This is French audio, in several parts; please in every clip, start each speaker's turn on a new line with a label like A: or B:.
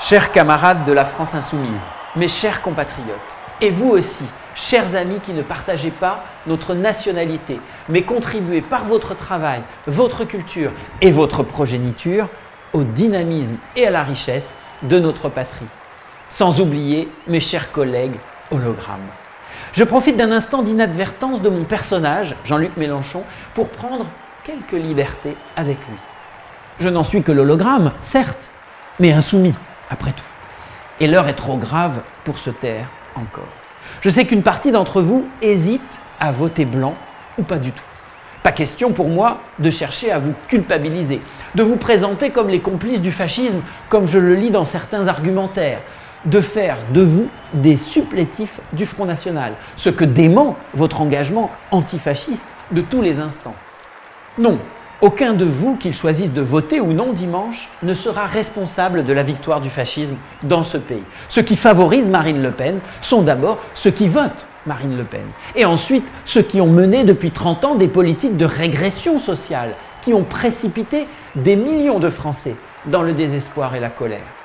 A: Chers camarades de la France insoumise, mes chers compatriotes, et vous aussi, chers amis qui ne partagez pas notre nationalité, mais contribuez par votre travail, votre culture et votre progéniture au dynamisme et à la richesse de notre patrie. Sans oublier mes chers collègues hologrammes. Je profite d'un instant d'inadvertance de mon personnage, Jean-Luc Mélenchon, pour prendre quelques libertés avec lui. Je n'en suis que l'hologramme, certes, mais insoumis, après tout. Et l'heure est trop grave pour se taire encore. Je sais qu'une partie d'entre vous hésite à voter blanc ou pas du tout. Pas question pour moi de chercher à vous culpabiliser, de vous présenter comme les complices du fascisme, comme je le lis dans certains argumentaires, de faire de vous des supplétifs du Front National, ce que dément votre engagement antifasciste de tous les instants. Non, aucun de vous, qu'il choisisse de voter ou non dimanche, ne sera responsable de la victoire du fascisme dans ce pays. Ceux qui favorisent Marine Le Pen sont d'abord ceux qui votent Marine Le Pen. Et ensuite, ceux qui ont mené depuis 30 ans des politiques de régression sociale, qui ont précipité des millions de Français dans le désespoir et la colère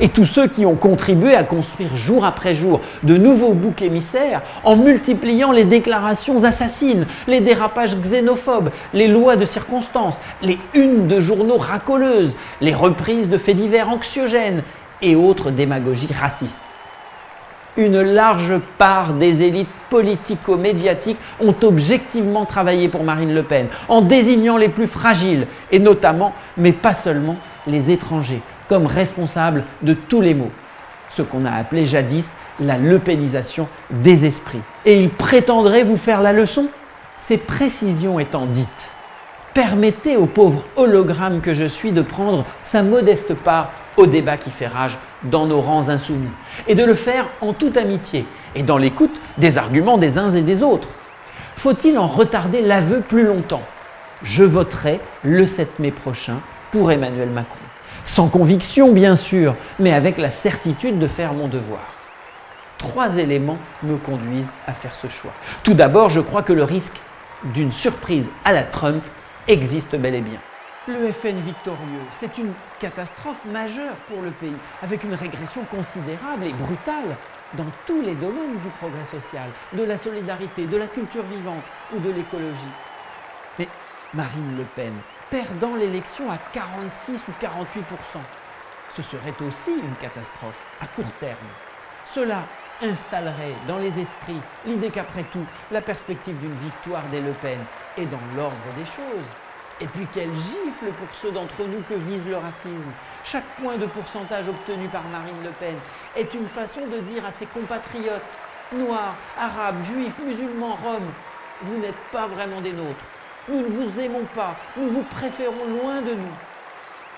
A: et tous ceux qui ont contribué à construire jour après jour de nouveaux boucs émissaires en multipliant les déclarations assassines, les dérapages xénophobes, les lois de circonstance, les unes de journaux racoleuses, les reprises de faits divers anxiogènes et autres démagogies racistes. Une large part des élites politico-médiatiques ont objectivement travaillé pour Marine Le Pen, en désignant les plus fragiles, et notamment, mais pas seulement, les étrangers, comme responsable de tous les maux, ce qu'on a appelé jadis la lepénisation des esprits. Et il prétendrait vous faire la leçon Ces précisions étant dites, permettez au pauvre hologramme que je suis de prendre sa modeste part au débat qui fait rage dans nos rangs insoumis, et de le faire en toute amitié et dans l'écoute des arguments des uns et des autres. Faut-il en retarder l'aveu plus longtemps? Je voterai le 7 mai prochain pour Emmanuel Macron. Sans conviction, bien sûr, mais avec la certitude de faire mon devoir. Trois éléments me conduisent à faire ce choix. Tout d'abord, je crois que le risque d'une surprise à la Trump existe bel et bien. Le FN victorieux, c'est une catastrophe majeure pour le pays, avec une régression considérable et brutale dans tous les domaines du progrès social, de la solidarité, de la culture vivante ou de l'écologie. Mais Marine Le Pen perdant l'élection à 46 ou 48% Ce serait aussi une catastrophe à court terme. Cela installerait dans les esprits l'idée qu'après tout, la perspective d'une victoire des Le Pen est dans l'ordre des choses. Et puis quelle gifle pour ceux d'entre nous que vise le racisme. Chaque point de pourcentage obtenu par Marine Le Pen est une façon de dire à ses compatriotes, noirs, arabes, juifs, musulmans, roms, vous n'êtes pas vraiment des nôtres. Nous ne vous aimons pas, nous vous préférons loin de nous.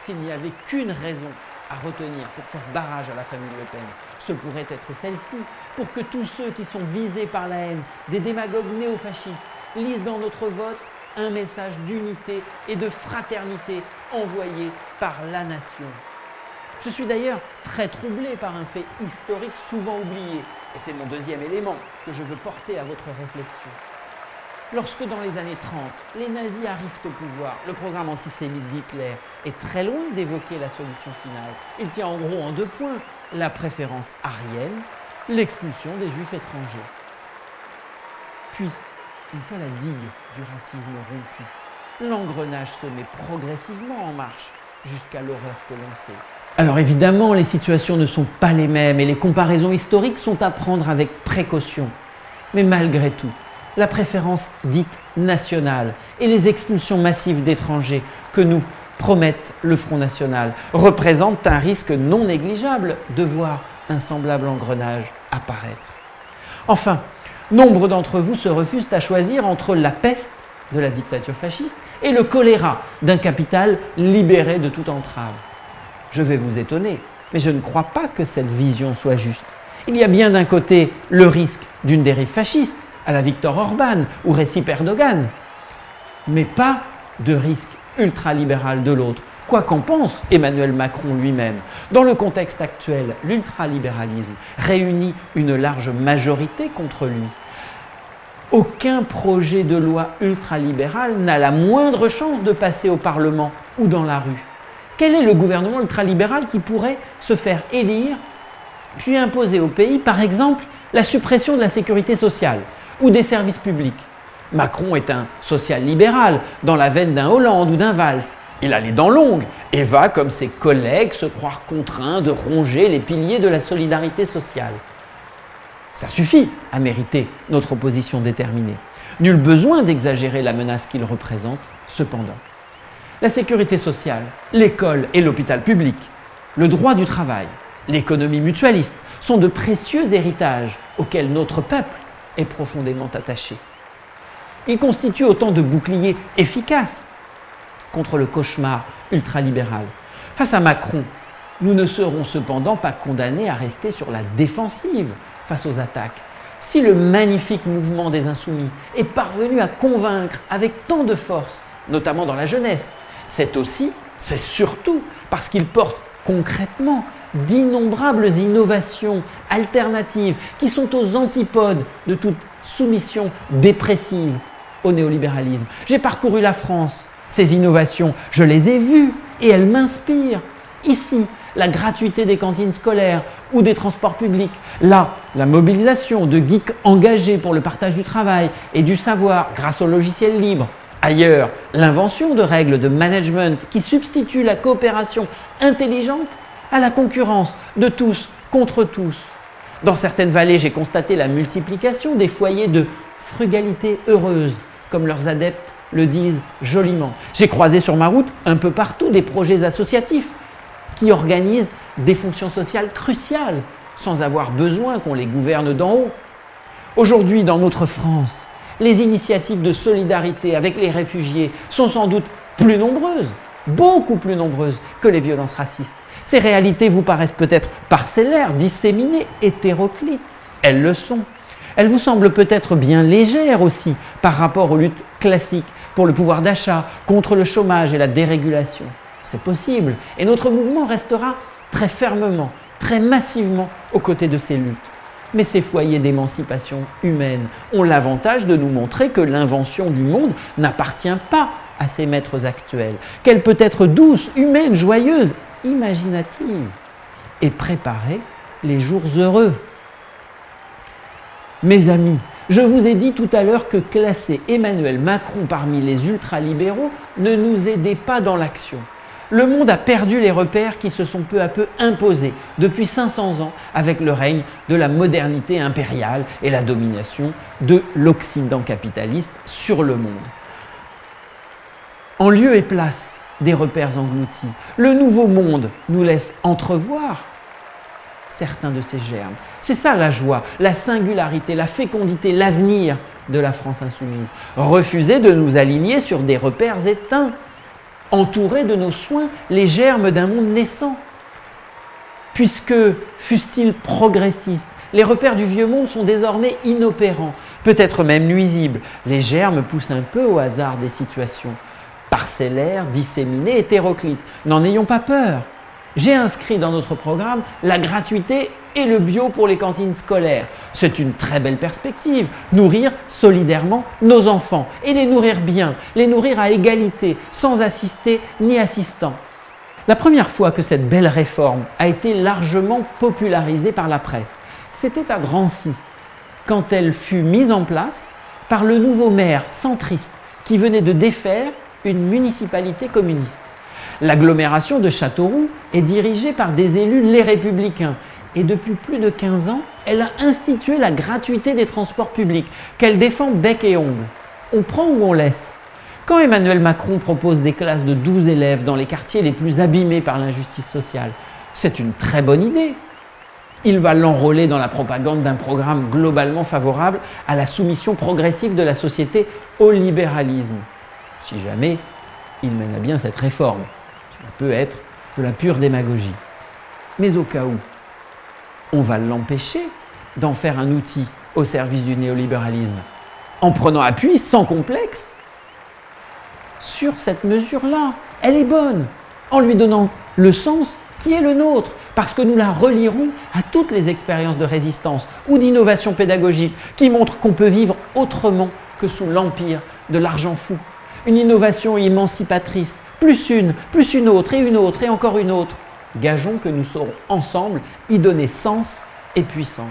A: S'il n'y avait qu'une raison à retenir pour faire barrage à la famille Le Pen, ce pourrait être celle-ci, pour que tous ceux qui sont visés par la haine des démagogues néofascistes lisent dans notre vote un message d'unité et de fraternité envoyé par la nation. Je suis d'ailleurs très troublé par un fait historique souvent oublié, et c'est mon deuxième élément que je veux porter à votre réflexion. Lorsque dans les années 30, les nazis arrivent au pouvoir, le programme antisémite d'Hitler est très loin d'évoquer la solution finale. Il tient en gros en deux points, la préférence arienne, l'expulsion des juifs étrangers. Puis, une fois la digue du racisme rompue, l'engrenage se met progressivement en marche jusqu'à l'horreur que l'on sait. Alors évidemment, les situations ne sont pas les mêmes et les comparaisons historiques sont à prendre avec précaution. Mais malgré tout, la préférence dite nationale et les expulsions massives d'étrangers que nous promettent le Front National représentent un risque non négligeable de voir un semblable engrenage apparaître. Enfin, nombre d'entre vous se refusent à choisir entre la peste de la dictature fasciste et le choléra d'un capital libéré de toute entrave. Je vais vous étonner, mais je ne crois pas que cette vision soit juste. Il y a bien d'un côté le risque d'une dérive fasciste, à la Victor Orban ou Recep Erdogan, mais pas de risque ultralibéral de l'autre, quoi qu'en pense Emmanuel Macron lui-même. Dans le contexte actuel, l'ultralibéralisme réunit une large majorité contre lui. Aucun projet de loi ultralibéral n'a la moindre chance de passer au Parlement ou dans la rue. Quel est le gouvernement ultralibéral qui pourrait se faire élire puis imposer au pays, par exemple, la suppression de la sécurité sociale? Ou des services publics Macron est un social-libéral dans la veine d'un Hollande ou d'un Valls. Il a les dents longues et va, comme ses collègues, se croire contraint de ronger les piliers de la solidarité sociale. Ça suffit à mériter notre opposition déterminée. Nul besoin d'exagérer la menace qu'il représente, cependant. La sécurité sociale, l'école et l'hôpital public, le droit du travail, l'économie mutualiste sont de précieux héritages auxquels notre peuple est profondément attaché. Ils constituent autant de boucliers efficaces contre le cauchemar ultralibéral. Face à Macron, nous ne serons cependant pas condamnés à rester sur la défensive face aux attaques. Si le magnifique mouvement des insoumis est parvenu à convaincre avec tant de force, notamment dans la jeunesse, c'est aussi, c'est surtout parce qu'il porte concrètement d'innombrables innovations alternatives qui sont aux antipodes de toute soumission dépressive au néolibéralisme. J'ai parcouru la France, ces innovations, je les ai vues et elles m'inspirent. Ici, la gratuité des cantines scolaires ou des transports publics. Là, la mobilisation de geeks engagés pour le partage du travail et du savoir grâce au logiciel libre. Ailleurs, l'invention de règles de management qui substituent la coopération intelligente à la concurrence de tous contre tous. Dans certaines vallées, j'ai constaté la multiplication des foyers de frugalité heureuse, comme leurs adeptes le disent joliment. J'ai croisé sur ma route un peu partout des projets associatifs qui organisent des fonctions sociales cruciales sans avoir besoin qu'on les gouverne d'en haut. Aujourd'hui, dans notre France, les initiatives de solidarité avec les réfugiés sont sans doute plus nombreuses, beaucoup plus nombreuses que les violences racistes. Ces réalités vous paraissent peut-être parcellaires, disséminées, hétéroclites. Elles le sont. Elles vous semblent peut-être bien légères aussi par rapport aux luttes classiques pour le pouvoir d'achat, contre le chômage et la dérégulation. C'est possible. Et notre mouvement restera très fermement, très massivement aux côtés de ces luttes. Mais ces foyers d'émancipation humaine ont l'avantage de nous montrer que l'invention du monde n'appartient pas à ses maîtres actuels, qu'elle peut être douce, humaine, joyeuse, imaginative et préparer les jours heureux. Mes amis, je vous ai dit tout à l'heure que classer Emmanuel Macron parmi les ultralibéraux ne nous aidait pas dans l'action. Le monde a perdu les repères qui se sont peu à peu imposés depuis 500 ans avec le règne de la modernité impériale et la domination de l'Occident capitaliste sur le monde. En lieu et place des repères engloutis, le nouveau monde nous laisse entrevoir certains de ces germes. C'est ça la joie, la singularité, la fécondité, l'avenir de la France insoumise. Refuser de nous aligner sur des repères éteints, entourer de nos soins les germes d'un monde naissant. Puisque, fussent-ils progressistes, les repères du vieux monde sont désormais inopérants, peut-être même nuisibles. Les germes poussent un peu au hasard des situations, parcellaires, disséminés, hétéroclites. N'en ayons pas peur j'ai inscrit dans notre programme la gratuité et le bio pour les cantines scolaires. C'est une très belle perspective, nourrir solidairement nos enfants et les nourrir bien, les nourrir à égalité, sans assister ni assistant. La première fois que cette belle réforme a été largement popularisée par la presse, c'était à Drancy, quand elle fut mise en place par le nouveau maire centriste qui venait de défaire une municipalité communiste. L'agglomération de Châteauroux est dirigée par des élus les républicains et depuis plus de 15 ans, elle a institué la gratuité des transports publics qu'elle défend bec et ongle. On prend ou on laisse? Quand Emmanuel Macron propose des classes de 12 élèves dans les quartiers les plus abîmés par l'injustice sociale, c'est une très bonne idée. Il va l'enrôler dans la propagande d'un programme globalement favorable à la soumission progressive de la société au libéralisme. Si jamais il mène à bien cette réforme peut être de la pure démagogie. Mais au cas où, on va l'empêcher d'en faire un outil au service du néolibéralisme, en prenant appui sans complexe sur cette mesure-là. Elle est bonne, en lui donnant le sens qui est le nôtre, parce que nous la relierons à toutes les expériences de résistance ou d'innovation pédagogique qui montrent qu'on peut vivre autrement que sous l'empire de l'argent fou. Une innovation émancipatrice plus une, plus une autre, et une autre, et encore une autre. Gageons que nous saurons ensemble y donner sens et puissance.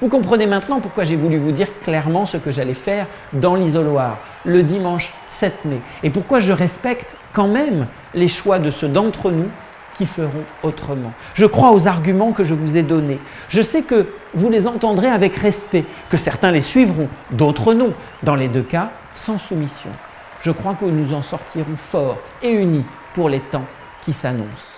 A: Vous comprenez maintenant pourquoi j'ai voulu vous dire clairement ce que j'allais faire dans l'isoloir le dimanche 7 mai et pourquoi je respecte quand même les choix de ceux d'entre nous qui feront autrement. Je crois aux arguments que je vous ai donnés. Je sais que vous les entendrez avec respect, que certains les suivront, d'autres non. Dans les deux cas, sans soumission. Je crois que nous en sortirons forts et unis pour les temps qui s'annoncent.